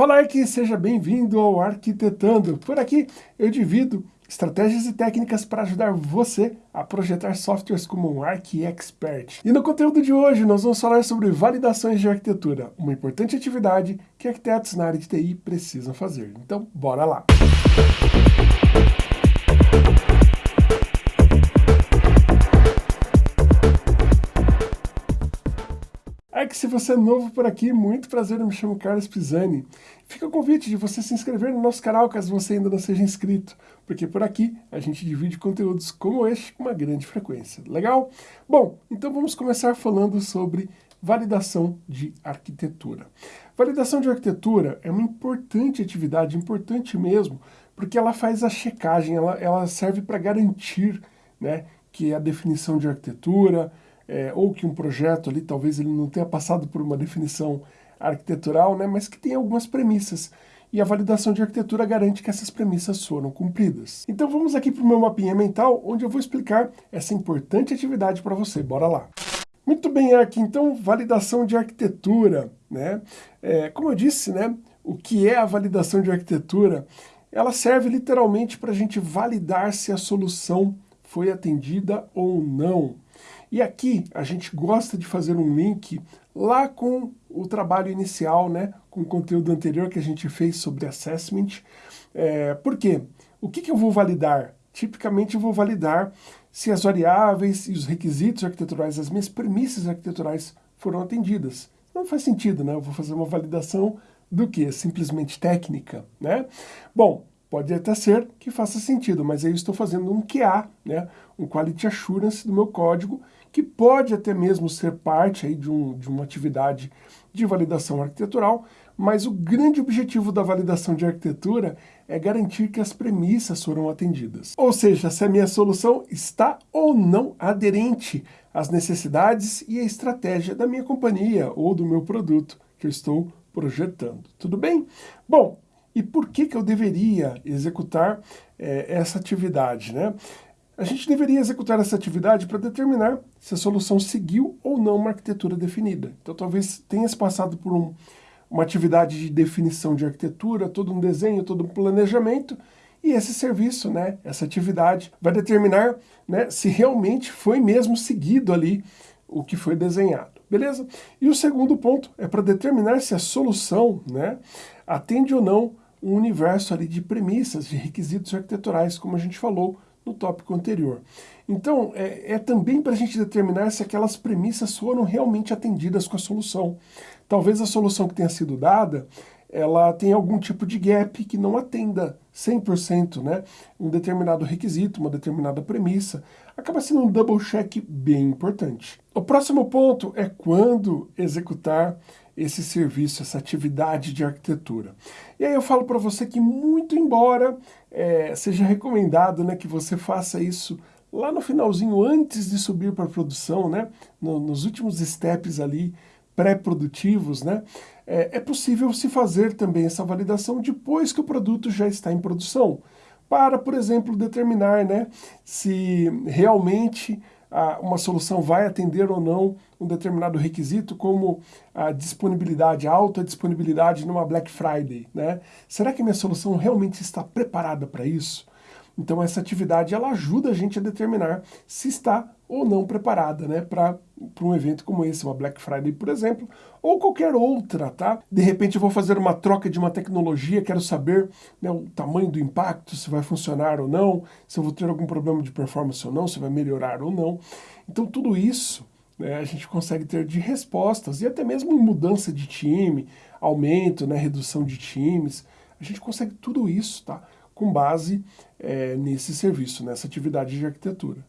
Fala que seja bem-vindo ao Arquitetando. Por aqui eu divido estratégias e técnicas para ajudar você a projetar softwares como um ArchiExpert. E no conteúdo de hoje nós vamos falar sobre validações de arquitetura, uma importante atividade que arquitetos na área de TI precisam fazer. Então, bora lá! É se você é novo por aqui, muito prazer, eu me chamo Carlos Pisani. Fica o convite de você se inscrever no nosso canal caso você ainda não seja inscrito, porque por aqui a gente divide conteúdos como este com uma grande frequência. Legal? Bom, então vamos começar falando sobre validação de arquitetura. Validação de arquitetura é uma importante atividade, importante mesmo, porque ela faz a checagem, ela, ela serve para garantir né, que a definição de arquitetura, é, ou que um projeto ali, talvez ele não tenha passado por uma definição arquitetural, né, mas que tem algumas premissas. E a validação de arquitetura garante que essas premissas foram cumpridas. Então vamos aqui para o meu mapinha mental, onde eu vou explicar essa importante atividade para você. Bora lá! Muito bem, aqui então, validação de arquitetura. Né? É, como eu disse, né, o que é a validação de arquitetura? Ela serve literalmente para a gente validar se a solução foi atendida ou não. E aqui a gente gosta de fazer um link lá com o trabalho inicial, né, com o conteúdo anterior que a gente fez sobre assessment. É, por quê? O que, que eu vou validar? Tipicamente eu vou validar se as variáveis e os requisitos arquiteturais, as minhas premissas arquiteturais foram atendidas. Não faz sentido, né? Eu vou fazer uma validação do que? Simplesmente técnica, né? Bom, Pode até ser que faça sentido, mas aí eu estou fazendo um QA, né, um Quality Assurance do meu código, que pode até mesmo ser parte aí de, um, de uma atividade de validação arquitetural, mas o grande objetivo da validação de arquitetura é garantir que as premissas foram atendidas. Ou seja, se a minha solução está ou não aderente às necessidades e à estratégia da minha companhia ou do meu produto que eu estou projetando. Tudo bem? Bom, e por que, que eu deveria executar é, essa atividade? Né? A gente deveria executar essa atividade para determinar se a solução seguiu ou não uma arquitetura definida. Então talvez tenha passado por um, uma atividade de definição de arquitetura, todo um desenho, todo um planejamento, e esse serviço, né, essa atividade, vai determinar né, se realmente foi mesmo seguido ali o que foi desenhado, beleza? E o segundo ponto é para determinar se a solução né, atende ou não um universo ali de premissas, de requisitos arquiteturais, como a gente falou no tópico anterior. Então, é, é também para a gente determinar se aquelas premissas foram realmente atendidas com a solução. Talvez a solução que tenha sido dada, ela tenha algum tipo de gap que não atenda 100% né, um determinado requisito, uma determinada premissa. Acaba sendo um double check bem importante. O próximo ponto é quando executar esse serviço, essa atividade de arquitetura. E aí eu falo para você que muito embora é, seja recomendado né, que você faça isso lá no finalzinho, antes de subir para a produção, né, no, nos últimos steps ali, pré-produtivos, né, é, é possível se fazer também essa validação depois que o produto já está em produção, para, por exemplo, determinar né, se realmente uma solução vai atender ou não um determinado requisito, como a disponibilidade, a alta disponibilidade numa Black Friday. Né? Será que minha solução realmente está preparada para isso? Então essa atividade ela ajuda a gente a determinar se está ou não preparada né, para um evento como esse, uma Black Friday, por exemplo, ou qualquer outra, tá? De repente eu vou fazer uma troca de uma tecnologia, quero saber né, o tamanho do impacto, se vai funcionar ou não, se eu vou ter algum problema de performance ou não, se vai melhorar ou não. Então tudo isso né, a gente consegue ter de respostas, e até mesmo mudança de time, aumento, né, redução de times, a gente consegue tudo isso, tá? Com base é, nesse serviço, nessa atividade de arquitetura.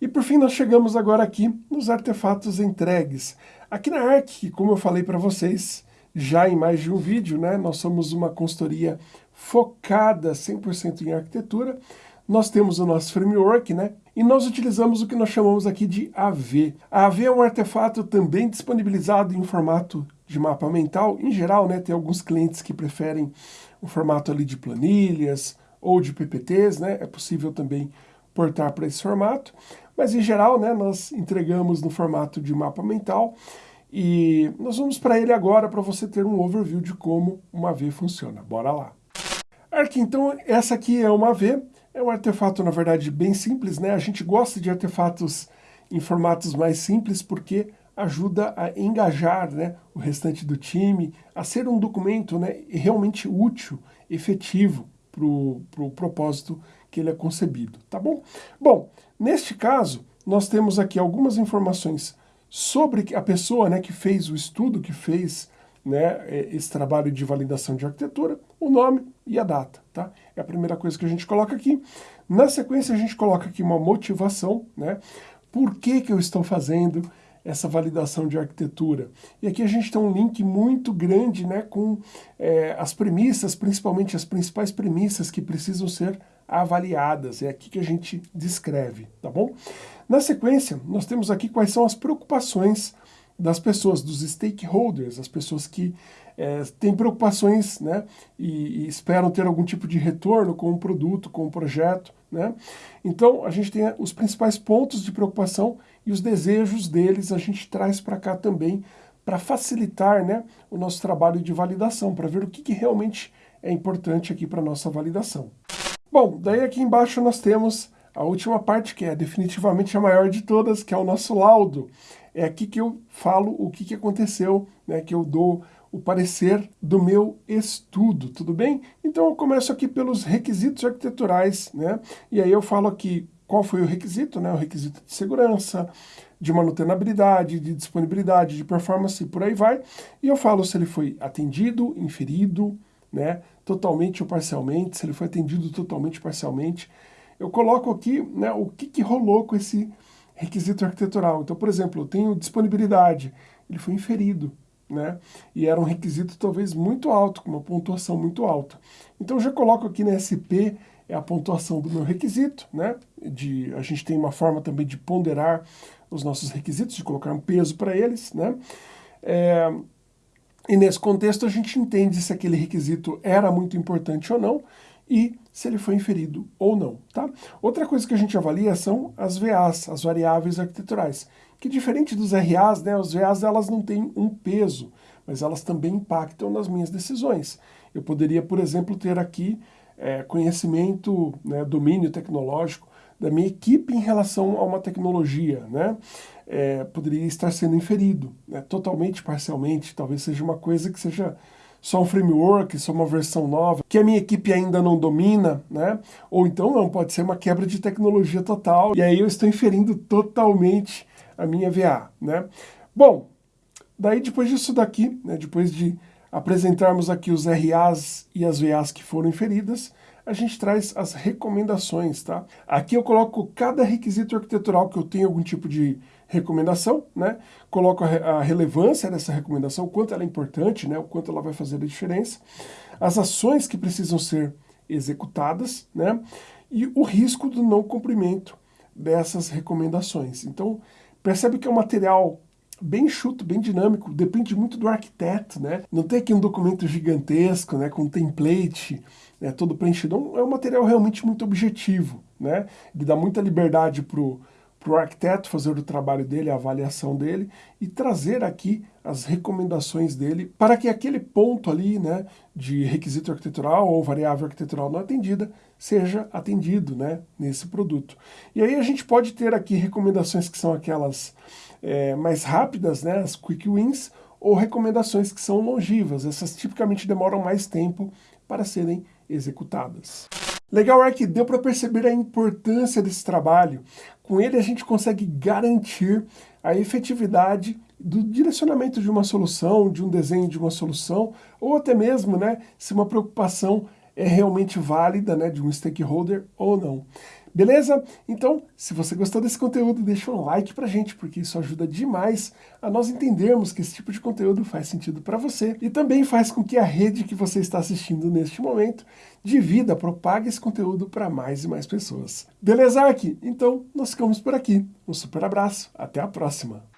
E por fim nós chegamos agora aqui nos artefatos entregues. Aqui na ARC, como eu falei para vocês, já em mais de um vídeo, né, nós somos uma consultoria focada 100% em arquitetura, nós temos o nosso framework, né, e nós utilizamos o que nós chamamos aqui de AV. A AV é um artefato também disponibilizado em formato de mapa mental. Em geral, né, tem alguns clientes que preferem o formato ali de planilhas ou de PPTs, né, é possível também portar para esse formato. Mas em geral, né, nós entregamos no formato de mapa mental. E nós vamos para ele agora para você ter um overview de como uma V funciona. Bora lá! Ark, então essa aqui é uma V, é um artefato na verdade bem simples, né? A gente gosta de artefatos em formatos mais simples porque ajuda a engajar né, o restante do time, a ser um documento né, realmente útil, efetivo para o pro propósito que ele é concebido, tá bom? Bom, neste caso, nós temos aqui algumas informações sobre a pessoa né, que fez o estudo, que fez né, esse trabalho de validação de arquitetura, o nome e a data, tá? É a primeira coisa que a gente coloca aqui. Na sequência, a gente coloca aqui uma motivação, né? Por que que eu estou fazendo essa validação de arquitetura. E aqui a gente tem um link muito grande né, com é, as premissas, principalmente as principais premissas que precisam ser avaliadas. É aqui que a gente descreve, tá bom? Na sequência, nós temos aqui quais são as preocupações das pessoas, dos stakeholders, as pessoas que é, têm preocupações né, e, e, esperam ter algum tipo de retorno com o produto, com o projeto. Né? Então, a gente tem os principais pontos de preocupação e os desejos deles a gente traz para cá também para facilitar né, o nosso trabalho de validação, para ver o que, que realmente é importante aqui para a nossa validação. Bom, daí aqui embaixo nós temos a última parte, que é definitivamente a maior de todas, que é o nosso laudo. É aqui que eu falo o que, que aconteceu, né, que eu dou o parecer do meu estudo, tudo bem? Então eu começo aqui pelos requisitos arquiteturais, né? E aí eu falo aqui qual foi o requisito, né? O requisito de segurança, de manutenabilidade, de disponibilidade, de performance e por aí vai. E eu falo se ele foi atendido, inferido, né? Totalmente ou parcialmente, se ele foi atendido totalmente ou parcialmente, eu coloco aqui né, o que, que rolou com esse requisito arquitetural. Então, por exemplo, eu tenho disponibilidade, ele foi inferido, né? E era um requisito talvez muito alto, com uma pontuação muito alta. Então eu já coloco aqui na SP é a pontuação do meu requisito, né? De, a gente tem uma forma também de ponderar os nossos requisitos, de colocar um peso para eles, né? É, e nesse contexto a gente entende se aquele requisito era muito importante ou não, e se ele foi inferido ou não. Tá? Outra coisa que a gente avalia são as VAs, as variáveis arquiteturais, que diferente dos RAs, né, os VAs elas não têm um peso, mas elas também impactam nas minhas decisões. Eu poderia, por exemplo, ter aqui é, conhecimento, né, domínio tecnológico da minha equipe em relação a uma tecnologia, né? É, poderia estar sendo inferido, né, totalmente, parcialmente, talvez seja uma coisa que seja só um framework, só uma versão nova, que a minha equipe ainda não domina, né? Ou então não, pode ser uma quebra de tecnologia total, e aí eu estou inferindo totalmente a minha VA, né? Bom, daí depois disso daqui, né, depois de apresentarmos aqui os RAs e as VAs que foram inferidas, a gente traz as recomendações, tá? Aqui eu coloco cada requisito arquitetural que eu tenho algum tipo de recomendação, né? Coloco a, relevância dessa recomendação, o quanto ela é importante, né? O quanto ela vai fazer a diferença, as ações que precisam ser executadas, né? E o risco do não cumprimento dessas recomendações. Então, percebe que é um material bem enxuto, bem dinâmico, depende muito do arquiteto, né? Não tem aqui um documento gigantesco, né, com template, né, todo preenchido. É um material realmente muito objetivo, né? Ele dá muita liberdade para o arquiteto fazer o trabalho dele, a avaliação dele, e trazer aqui as recomendações dele para que aquele ponto ali, né, de requisito arquitetural ou variável arquitetural não atendida, seja atendido, né, nesse produto. E aí a gente pode ter aqui recomendações que são aquelas é, mais rápidas, né, as quick wins, ou recomendações que são longivas. Essas tipicamente demoram mais tempo para serem executadas. Legal é que deu para perceber a importância desse trabalho. Com ele a gente consegue garantir a efetividade do direcionamento de uma solução, de um desenho de uma solução, ou até mesmo né, se uma preocupação é realmente válida né, de um stakeholder ou não. Beleza? Então, se você gostou desse conteúdo, deixa um like pra gente, porque isso ajuda demais a nós entendermos que esse tipo de conteúdo faz sentido para você e também faz com que a rede que você está assistindo neste momento divida, propague esse conteúdo para mais e mais pessoas. Beleza, Ark? Então, nós ficamos por aqui. Um super abraço, até a próxima!